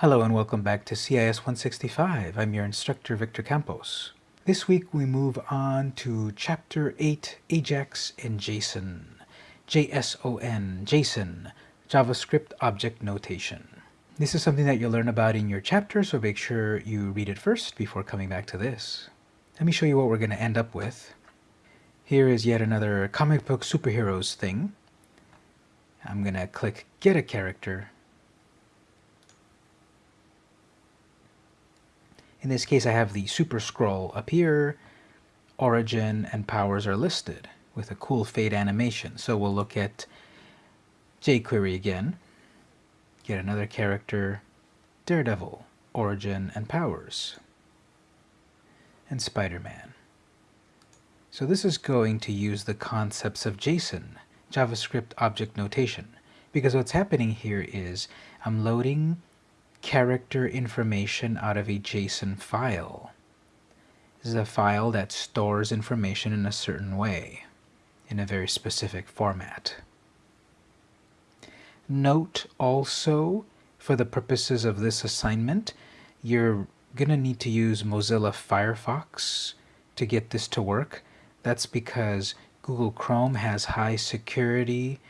Hello and welcome back to CIS 165. I'm your instructor Victor Campos. This week we move on to Chapter 8 Ajax and JSON. JSON, JSON, JavaScript Object Notation. This is something that you'll learn about in your chapter, so make sure you read it first before coming back to this. Let me show you what we're going to end up with. Here is yet another comic book superheroes thing. I'm going to click Get a Character In this case, I have the super scroll up here. Origin and powers are listed with a cool fade animation. So we'll look at jQuery again. Get another character, Daredevil, origin and powers, and Spider-Man. So this is going to use the concepts of JSON, JavaScript Object Notation, because what's happening here is I'm loading character information out of a JSON file. This is a file that stores information in a certain way, in a very specific format. Note also, for the purposes of this assignment, you're going to need to use Mozilla Firefox to get this to work. That's because Google Chrome has high security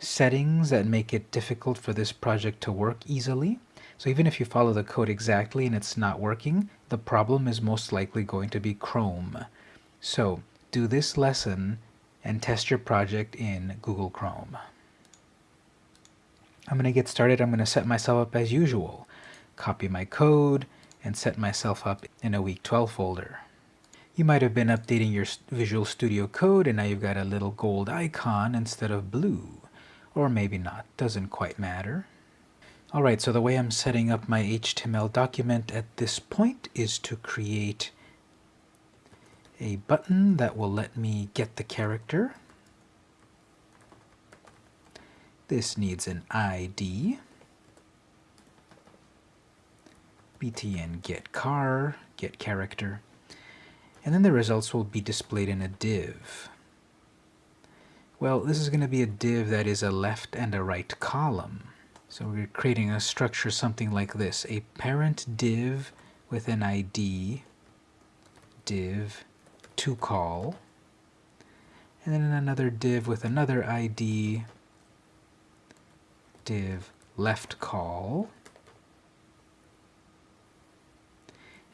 settings that make it difficult for this project to work easily. So even if you follow the code exactly and it's not working, the problem is most likely going to be Chrome. So do this lesson and test your project in Google Chrome. I'm going to get started. I'm going to set myself up as usual. Copy my code and set myself up in a week 12 folder. You might have been updating your Visual Studio Code and now you've got a little gold icon instead of blue. Or maybe not, doesn't quite matter. Alright, so the way I'm setting up my HTML document at this point is to create a button that will let me get the character. This needs an ID. btn get car, get character. And then the results will be displayed in a div. Well, this is going to be a div that is a left and a right column. So we're creating a structure something like this. A parent div with an ID, div to call, and then another div with another ID, div left call,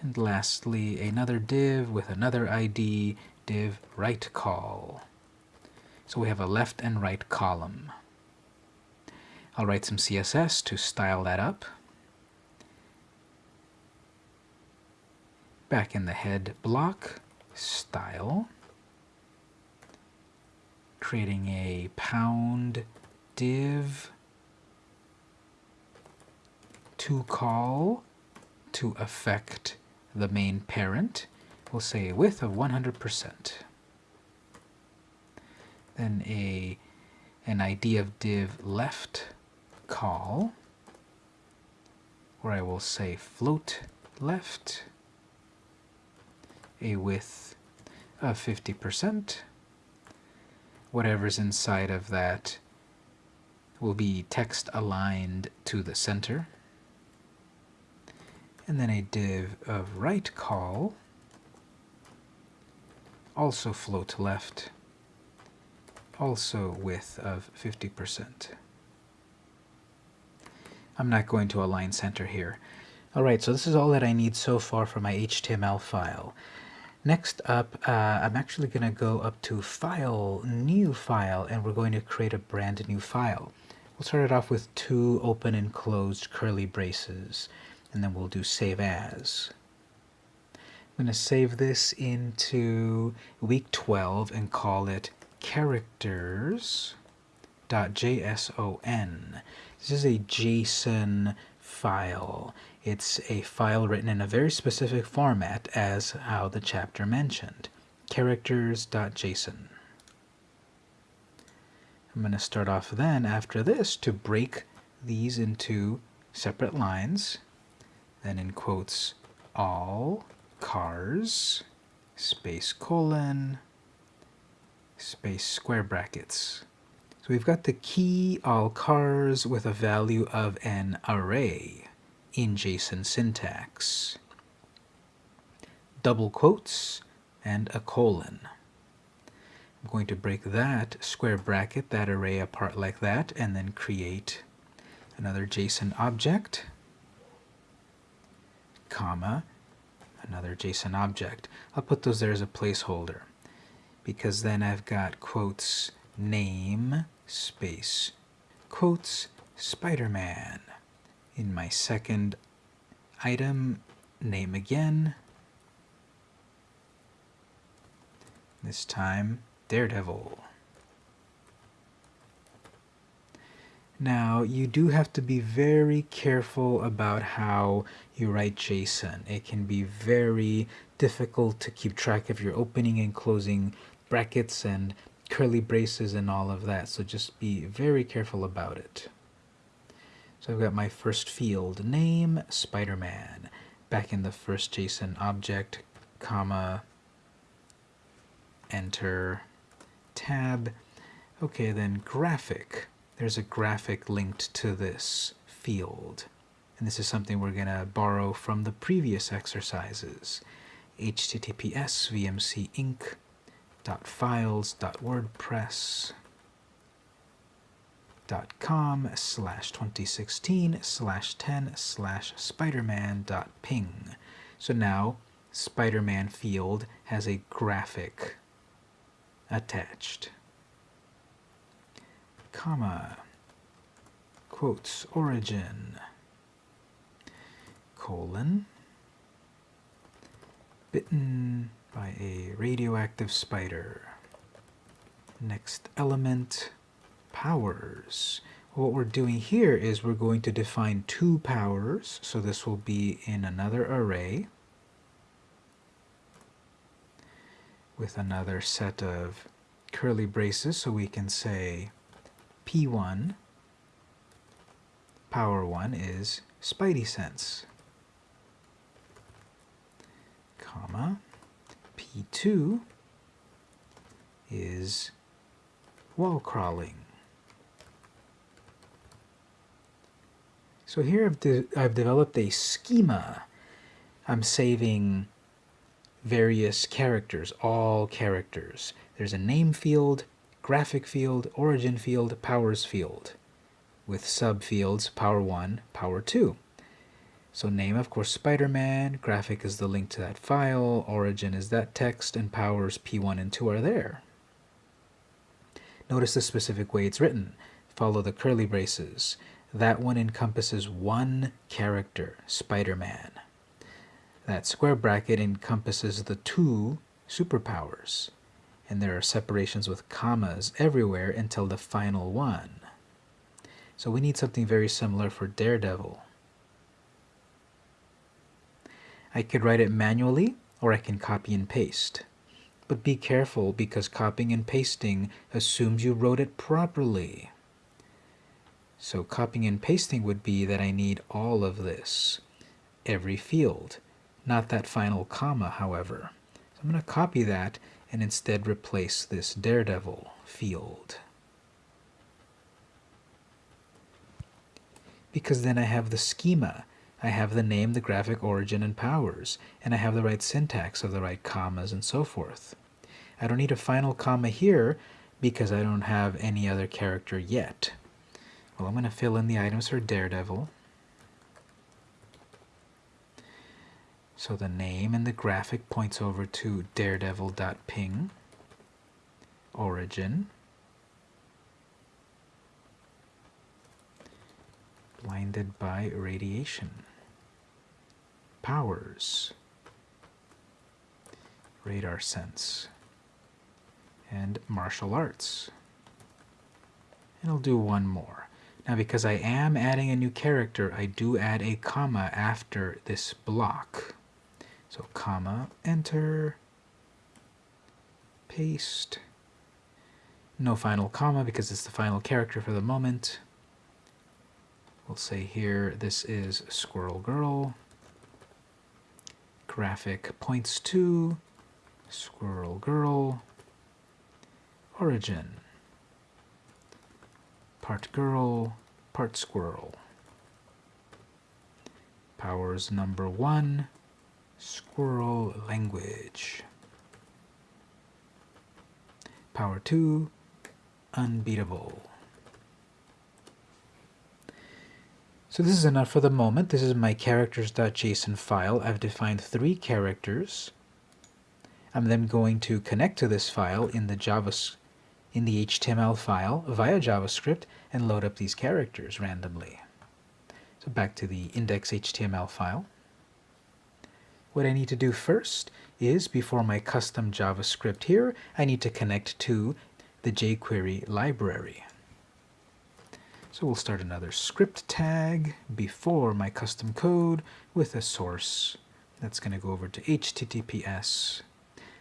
and lastly another div with another ID, div right call. So we have a left and right column. I'll write some CSS to style that up. Back in the head block, style, creating a pound div to call to affect the main parent. We'll say a width of 100%. Then a an ID of div left call where I will say float left a width of 50%. Whatever's inside of that will be text aligned to the center. And then a div of right call, also float left, also width of 50%. I'm not going to align center here. Alright, so this is all that I need so far for my HTML file. Next up, uh, I'm actually going to go up to File, New File, and we're going to create a brand new file. We'll start it off with two open and closed curly braces, and then we'll do Save As. I'm going to save this into week 12 and call it characters.json. This is a JSON file. It's a file written in a very specific format as how the chapter mentioned, characters.json. I'm going to start off then after this to break these into separate lines, then in quotes all cars, space colon, space square brackets. We've got the key all cars with a value of an array. in JSON syntax. Double quotes and a colon. I'm going to break that square bracket, that array apart like that, and then create another JSON object, comma, another JSON object. I'll put those there as a placeholder because then I've got quotes name space quotes Spider-Man. In my second item, name again. This time, Daredevil. Now, you do have to be very careful about how you write JSON. It can be very difficult to keep track of your opening and closing brackets and curly braces and all of that, so just be very careful about it. So I've got my first field, name, Spider-Man, back in the first JSON object, comma, enter, tab. Okay, then graphic there's a graphic linked to this field. And this is something we're going to borrow from the previous exercises. https vmcinc.files.wordpress.com slash 2016 slash 10 slash spiderman dot ping. So now Spider-Man field has a graphic attached. Comma, quotes, origin, colon, bitten by a radioactive spider. Next element, powers. What we're doing here is we're going to define two powers, so this will be in another array with another set of curly braces, so we can say P1, power 1 is Spidey Sense, comma, P2 is wall crawling. So here I've, de I've developed a schema. I'm saving various characters, all characters. There's a name field, graphic field, origin field, powers field, with subfields power 1, power 2. So name, of course, Spider-Man, graphic is the link to that file, origin is that text, and powers P1 and 2 are there. Notice the specific way it's written. Follow the curly braces. That one encompasses one character, Spider-Man. That square bracket encompasses the two superpowers and there are separations with commas everywhere until the final one. So we need something very similar for Daredevil. I could write it manually or I can copy and paste. But be careful because copying and pasting assumes you wrote it properly. So copying and pasting would be that I need all of this, every field, not that final comma, however. So I'm going to copy that and instead replace this Daredevil field. Because then I have the schema. I have the name, the graphic origin, and powers, and I have the right syntax of the right commas and so forth. I don't need a final comma here because I don't have any other character yet. Well, I'm going to fill in the items for Daredevil. So the name and the graphic points over to daredevil.ping, origin, blinded by radiation, powers, radar sense, and martial arts. And I'll do one more. Now because I am adding a new character, I do add a comma after this block. So comma, enter, paste. No final comma because it's the final character for the moment. We'll say here this is Squirrel Girl. Graphic points to Squirrel Girl. Origin. Part girl, part squirrel. powers number one, squirrel language. Power two, unbeatable. So this is enough for the moment. This is my characters.json file. I've defined three characters. I'm then going to connect to this file in the Java, in the HTML file via JavaScript and load up these characters randomly. So back to the index.html file. What I need to do first is, before my custom JavaScript here, I need to connect to the jQuery library. So we'll start another script tag before my custom code with a source. That's going to go over to https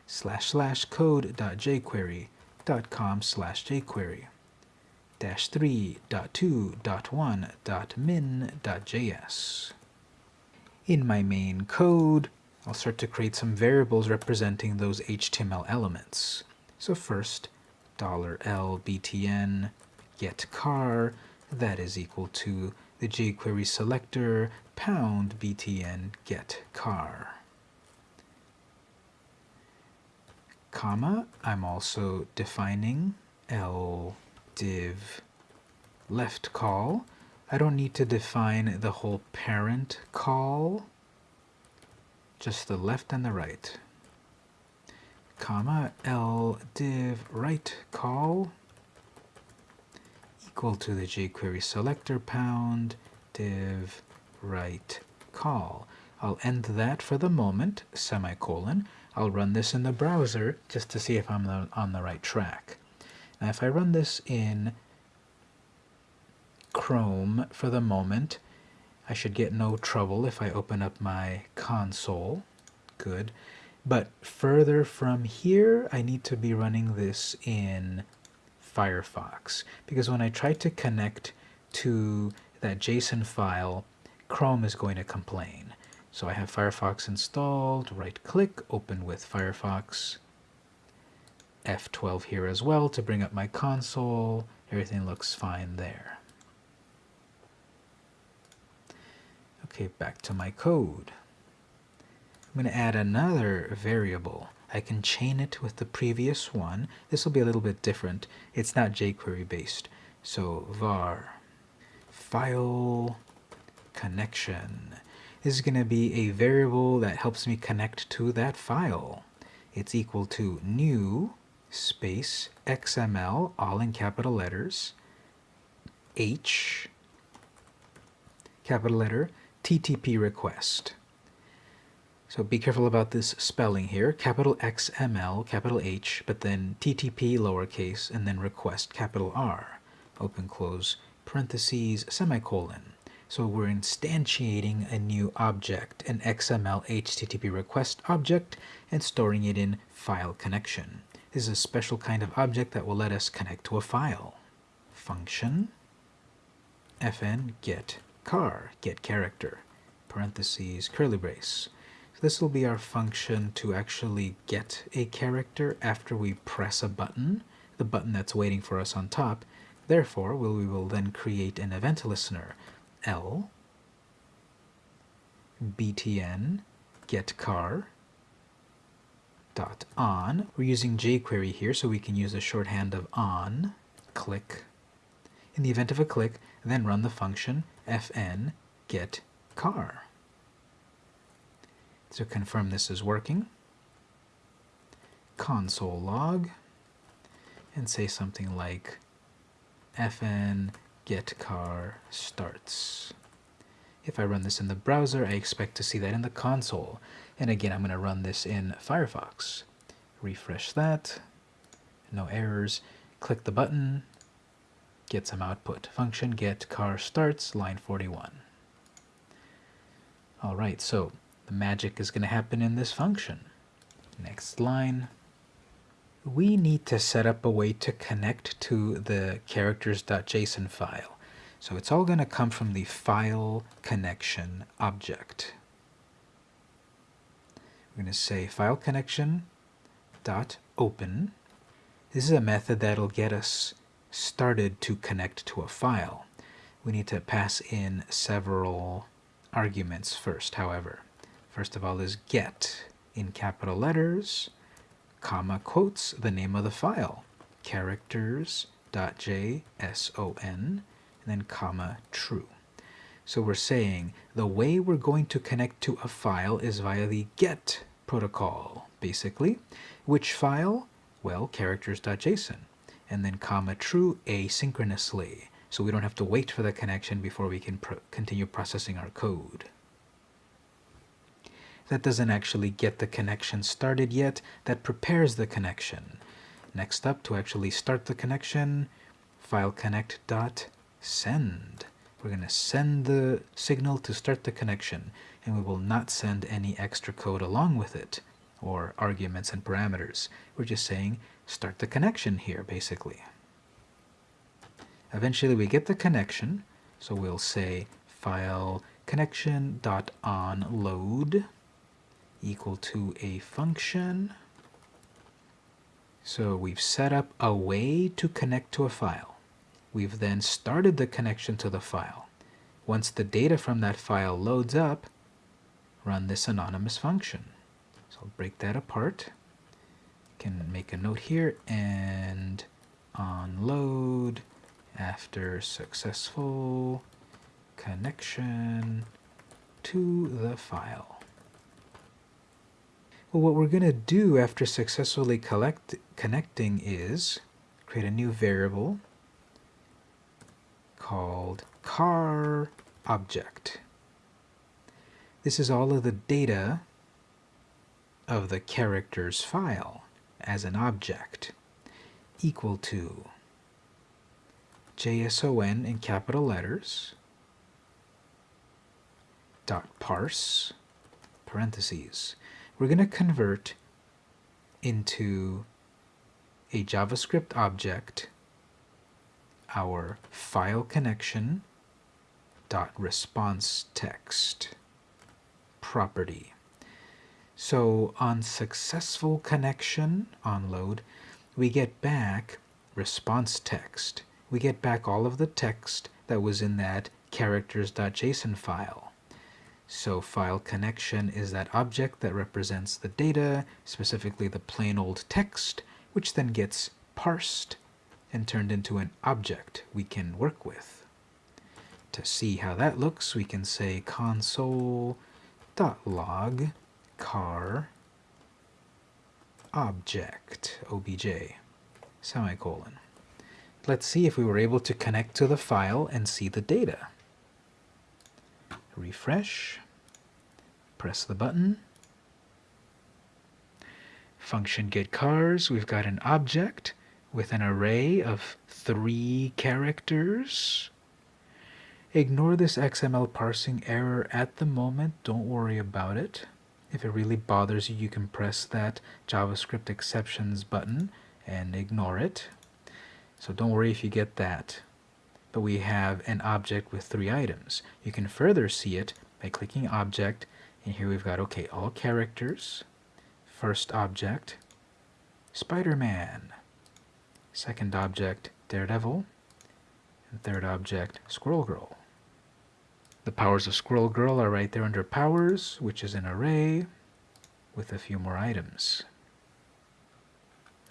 slash slash code.jquery.com slash jquery dash 3.2.1.min.js. In my main code, I'll start to create some variables representing those HTML elements. So first, $lbtn get car that is equal to the jQuery selector pound btn get car. Comma, I'm also defining l div left call. I don't need to define the whole parent call, just the left and the right. Comma, l div right call equal to the jQuery selector pound div right call. I'll end that for the moment, semicolon. I'll run this in the browser just to see if I'm on the right track. Now if I run this in Chrome for the moment, I should get no trouble if I open up my console. Good. But further from here, I need to be running this in Firefox because when I try to connect to that JSON file, Chrome is going to complain. So I have Firefox installed, right click, open with Firefox, F12 here as well to bring up my console. Everything looks fine there. Okay, back to my code. I'm going to add another variable. I can chain it with the previous one. This will be a little bit different. It's not jQuery based. So var file connection. This is going to be a variable that helps me connect to that file. It's equal to new space XML, all in capital letters, H, capital letter, TTP request. So be careful about this spelling here. Capital XML, capital H, but then TTP lowercase, and then request, capital R, open close, parentheses, semicolon. So we're instantiating a new object, an XML HTTP request object, and storing it in file connection. This is a special kind of object that will let us connect to a file. Function, fn get car, get character, parentheses, curly brace. This will be our function to actually get a character after we press a button, the button that's waiting for us on top. Therefore, we will then create an event listener, L, btn, get car, dot on. We're using jQuery here, so we can use a shorthand of on, click. In the event of a click, then run the function fn get car. To confirm this is working, console log, and say something like fn get car starts. If I run this in the browser, I expect to see that in the console. And again, I'm going to run this in Firefox. Refresh that, no errors. Click the button, get some output. Function get car starts, line 41. All right, so the magic is going to happen in this function. Next line. We need to set up a way to connect to the characters.json file. So it's all going to come from the file connection object. We're going to say file connection dot open. This is a method that'll get us started to connect to a file. We need to pass in several arguments first, however. First of all is get in capital letters, comma quotes the name of the file, characters.json, and then comma true. So we're saying the way we're going to connect to a file is via the GET protocol, basically. Which file? Well, characters.json. And then comma true asynchronously. So we don't have to wait for the connection before we can pro continue processing our code. That doesn't actually get the connection started yet. That prepares the connection. Next up, to actually start the connection, file connect.send. We're going to send the signal to start the connection, and we will not send any extra code along with it, or arguments and parameters. We're just saying start the connection here, basically. Eventually we get the connection, so we'll say file connection.onload equal to a function. So we've set up a way to connect to a file. We've then started the connection to the file. Once the data from that file loads up, run this anonymous function. So I'll break that apart. Can make a note here and on load after successful connection to the file. Well, what we're going to do after successfully collect, connecting is create a new variable called car object. This is all of the data of the characters file as an object equal to JSON in capital letters dot parse parentheses. We're going to convert into a JavaScript object our file connection dot response text property. So on successful connection on load, we get back response text. We get back all of the text that was in that characters.json file. So file connection is that object that represents the data, specifically the plain old text, which then gets parsed and turned into an object we can work with. To see how that looks, we can say console.log car object, obj, semicolon. Let's see if we were able to connect to the file and see the data. Refresh, press the button. Function get cars, we've got an object with an array of three characters. Ignore this XML parsing error at the moment. Don't worry about it. If it really bothers you, you can press that JavaScript exceptions button and ignore it. So don't worry if you get that. But we have an object with three items. You can further see it by clicking Object, and here we've got, okay, all characters. First object, Spider-Man. Second object, Daredevil. And third object, Squirrel Girl. The powers of Squirrel Girl are right there under Powers, which is an array with a few more items.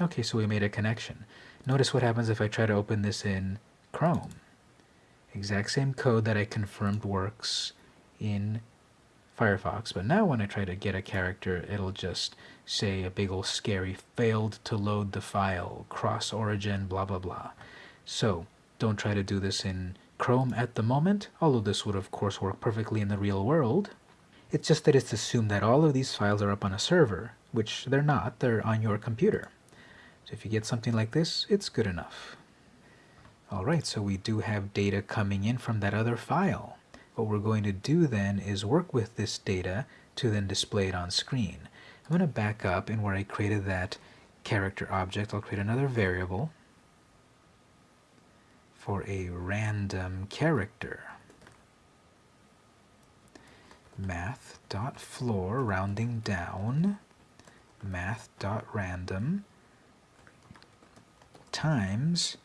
Okay, so we made a connection. Notice what happens if I try to open this in Chrome. Exact same code that I confirmed works in Firefox, but now when I try to get a character, it'll just say a big old scary failed to load the file, cross origin, blah blah blah. So don't try to do this in Chrome at the moment, although this would of course work perfectly in the real world. It's just that it's assumed that all of these files are up on a server, which they're not, they're on your computer. So if you get something like this, it's good enough. Alright, so we do have data coming in from that other file. What we're going to do then is work with this data to then display it on screen. I'm going to back up and where I created that character object, I'll create another variable for a random character. math.floor rounding down math.random times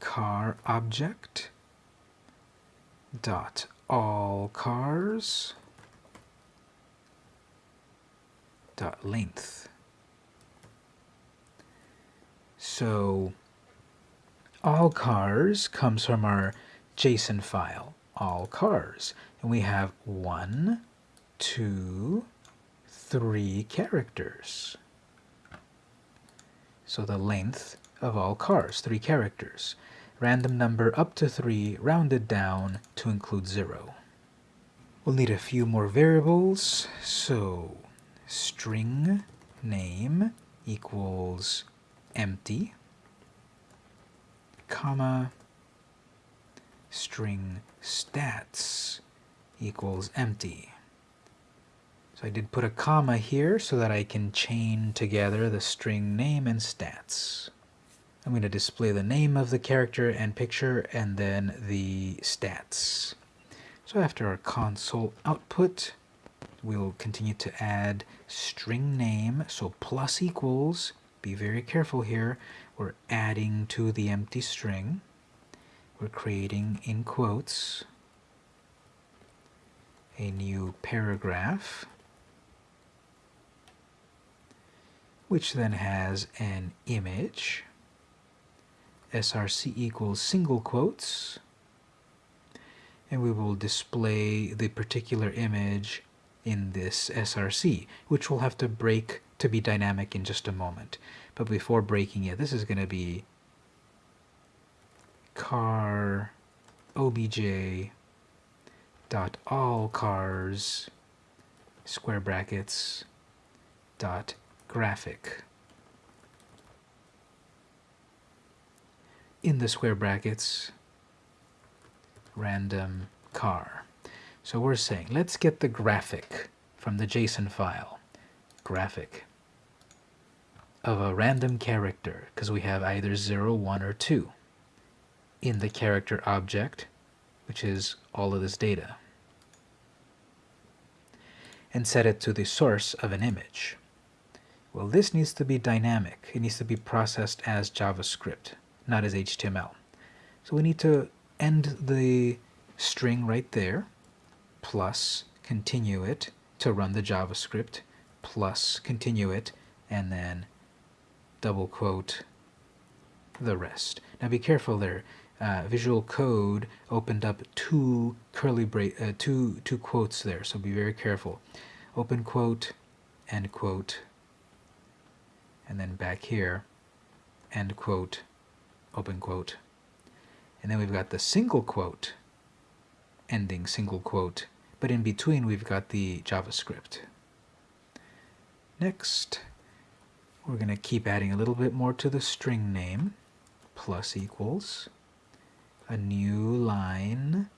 car object dot all cars dot length. So all cars comes from our JSON file, all cars. And we have one, two, three characters. So the length of all cars, three characters. Random number up to three, rounded down to include zero. We'll need a few more variables. So string name equals empty, comma, string stats equals empty. So I did put a comma here so that I can chain together the string name and stats. I'm going to display the name of the character and picture and then the stats. So after our console output, we'll continue to add string name, so plus equals, be very careful here, we're adding to the empty string, we're creating in quotes a new paragraph, which then has an image, src equals single quotes, and we will display the particular image in this SRC, which we'll have to break to be dynamic in just a moment. But before breaking it, this is going to be car obj dot all cars square brackets dot graphic. In the square brackets, random car. So we're saying, let's get the graphic from the JSON file. Graphic of a random character, because we have either 0, 1, or 2 in the character object, which is all of this data, and set it to the source of an image. Well, this needs to be dynamic. It needs to be processed as JavaScript, not as HTML. So we need to end the string right there, plus continue it to run the JavaScript, plus continue it, and then double quote the rest. Now be careful there. Uh, Visual Code opened up two curly bra uh, two two quotes there, so be very careful. Open quote, end quote, and then back here, end quote, open quote, and then we've got the single quote, ending single quote, but in between we've got the JavaScript. Next, we're going to keep adding a little bit more to the string name, plus equals, a new line,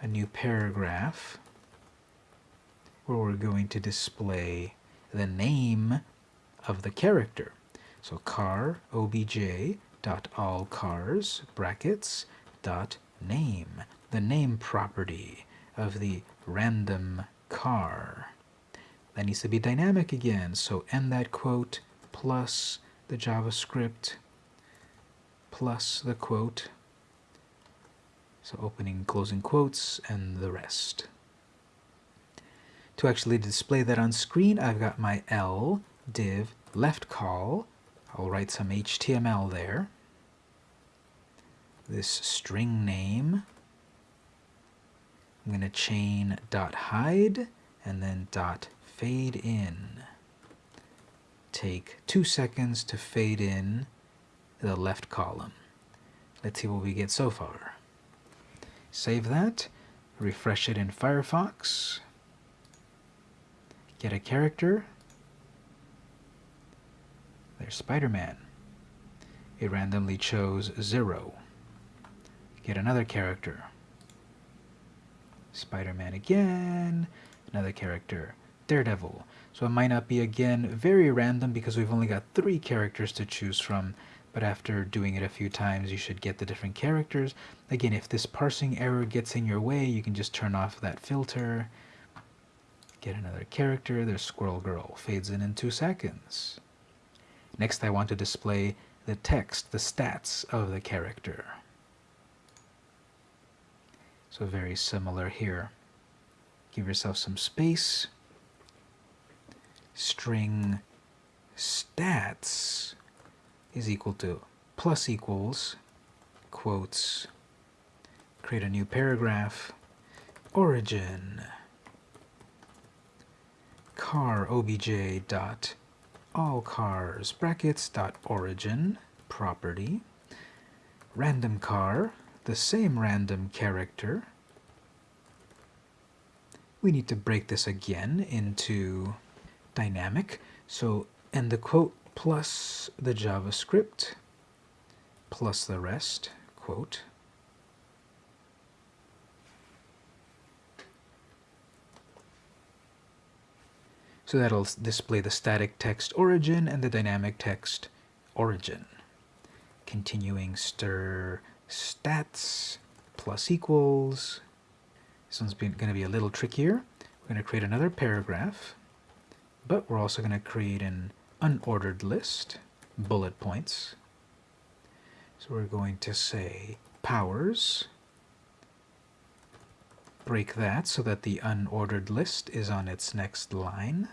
a new paragraph, where we're going to display the name of the character. So car obj dot all cars brackets dot name the name property of the random car. That needs to be dynamic again, so end that quote plus the JavaScript plus the quote. So opening, closing quotes, and the rest. To actually display that on screen, I've got my L div left call. I'll write some HTML there. This string name I'm going to chain dot hide and then dot fade in. Take two seconds to fade in the left column. Let's see what we get so far. Save that, refresh it in Firefox, get a character. There's Spider-Man. It randomly chose zero. Get another character. Spider-Man again, another character, Daredevil. So it might not be, again, very random because we've only got three characters to choose from, but after doing it a few times, you should get the different characters. Again, if this parsing error gets in your way, you can just turn off that filter. Get another character, there's Squirrel Girl, fades in in two seconds. Next, I want to display the text, the stats of the character. So very similar here. Give yourself some space. String stats is equal to plus equals quotes create a new paragraph origin car obj dot all cars brackets dot origin property random car the same random character. We need to break this again into dynamic. So and the quote plus the JavaScript plus the rest quote. So that'll display the static text origin and the dynamic text origin. Continuing stir stats plus equals. This one's going to be a little trickier. We're going to create another paragraph, but we're also going to create an unordered list, bullet points. So we're going to say powers, break that so that the unordered list is on its next line.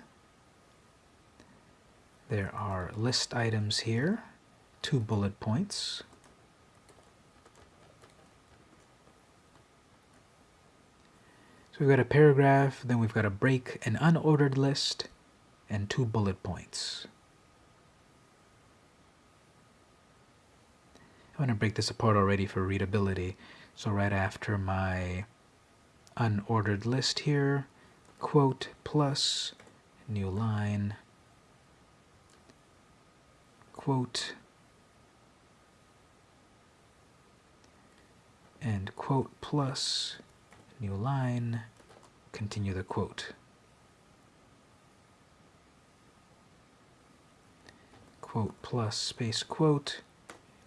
There are list items here, two bullet points. So we've got a paragraph, then we've got a break, an unordered list, and two bullet points. I'm going to break this apart already for readability. So right after my unordered list here, quote plus new line, quote, and quote plus new line, continue the quote. Quote plus space quote,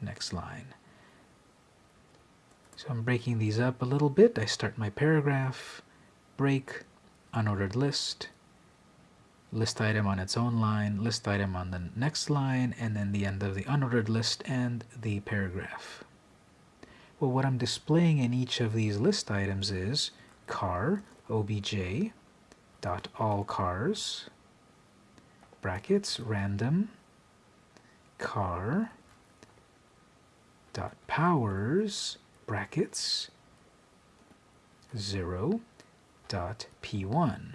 next line. So I'm breaking these up a little bit. I start my paragraph, break, unordered list, list item on its own line, list item on the next line, and then the end of the unordered list and the paragraph. Well, what I'm displaying in each of these list items is car, obj, dot brackets, random, car, dot powers, brackets, 0, dot p1.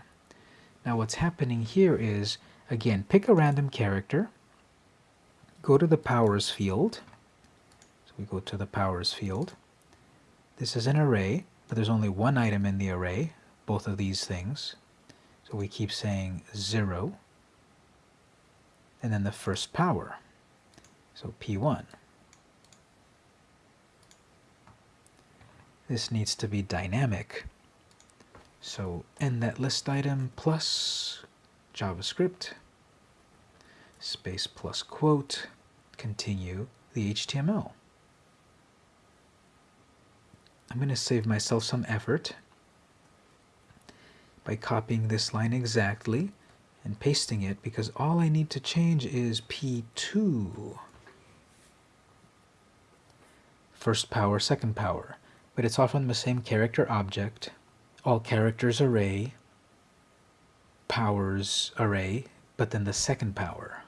Now what's happening here is, again, pick a random character, go to the powers field, so we go to the powers field. This is an array, but there's only one item in the array, both of these things. So we keep saying 0, and then the first power, so P1. This needs to be dynamic. So end that list item plus JavaScript, space plus quote, continue the HTML. I'm going to save myself some effort by copying this line exactly and pasting it because all I need to change is P2. First power, second power. But it's from the same character object all characters array, powers array, but then the second power.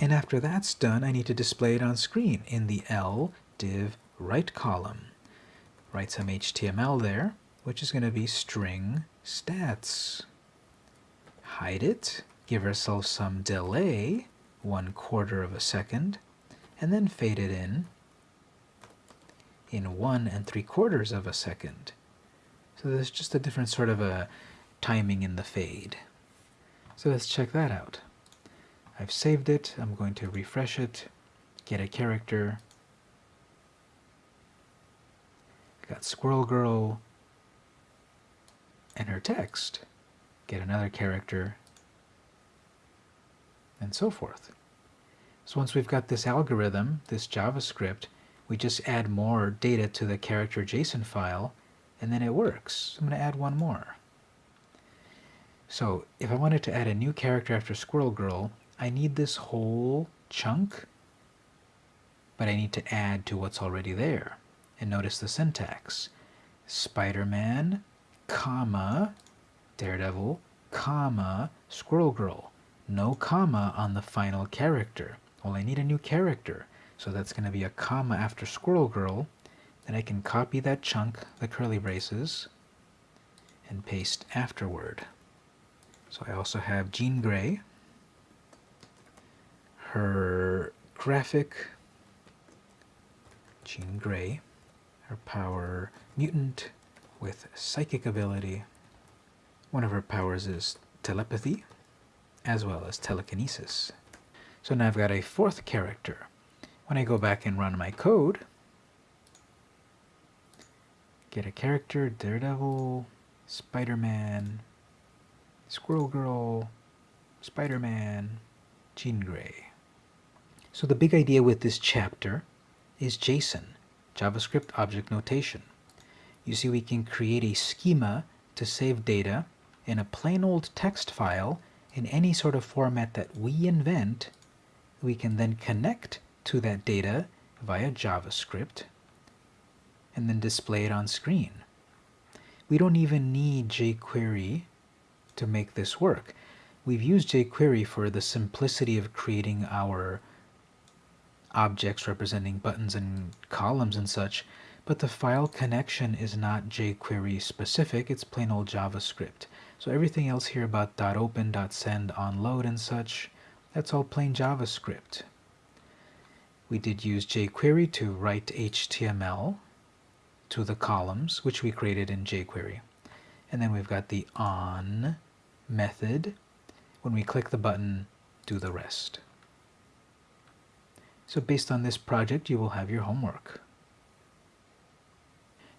And after that's done, I need to display it on screen in the L div right column. Write some HTML there, which is going to be string stats. Hide it, give ourselves some delay, one quarter of a second, and then fade it in in one and three quarters of a second. So there's just a different sort of a timing in the fade. So let's check that out. I've saved it. I'm going to refresh it, get a character. Got Squirrel Girl and her text. Get another character, and so forth. So once we've got this algorithm, this JavaScript, we just add more data to the character JSON file and then it works. I'm going to add one more. So if I wanted to add a new character after Squirrel Girl, I need this whole chunk, but I need to add to what's already there. And notice the syntax. Spider-Man, comma, Daredevil, comma, Squirrel Girl. No comma on the final character. Well, I need a new character. So that's going to be a comma after Squirrel Girl. Then I can copy that chunk, the curly braces, and paste afterward. So I also have Jean Grey, her graphic, Jean Grey, her power mutant with psychic ability. One of her powers is telepathy, as well as telekinesis. So now I've got a fourth character. When I go back and run my code, get a character, Daredevil, Spider-Man, Squirrel Girl, Spider-Man, Jean Grey. So the big idea with this chapter is JSON, JavaScript Object Notation. You see we can create a schema to save data in a plain old text file in any sort of format that we invent. We can then connect to that data via JavaScript and then display it on screen. We don't even need jQuery to make this work. We've used jQuery for the simplicity of creating our objects representing buttons and columns and such, but the file connection is not jQuery specific, it's plain old JavaScript. So everything else here about .open, .send, onload and such, that's all plain JavaScript. We did use jQuery to write HTML to the columns, which we created in jQuery. And then we've got the on method. When we click the button, do the rest. So based on this project, you will have your homework.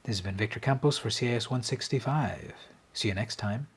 This has been Victor Campos for CIS 165. See you next time.